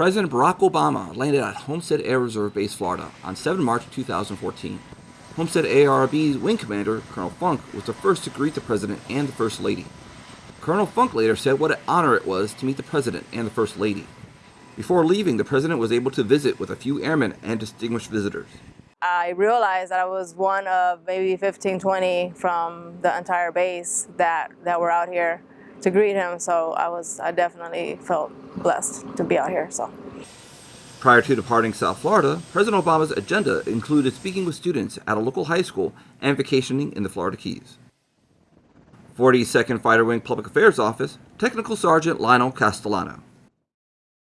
President Barack Obama landed at Homestead Air Reserve Base, Florida on 7 March 2014. Homestead ARB's wing commander, Colonel Funk, was the first to greet the President and the First Lady. Colonel Funk later said what an honor it was to meet the President and the First Lady. Before leaving, the President was able to visit with a few airmen and distinguished visitors. I realized that I was one of maybe 15, 20 from the entire base that, that were out here to greet him. So I was, I definitely felt blessed to be out here. So. Prior to departing South Florida, President Obama's agenda included speaking with students at a local high school and vacationing in the Florida Keys. 42nd Fighter Wing Public Affairs Office, Technical Sergeant Lionel Castellano.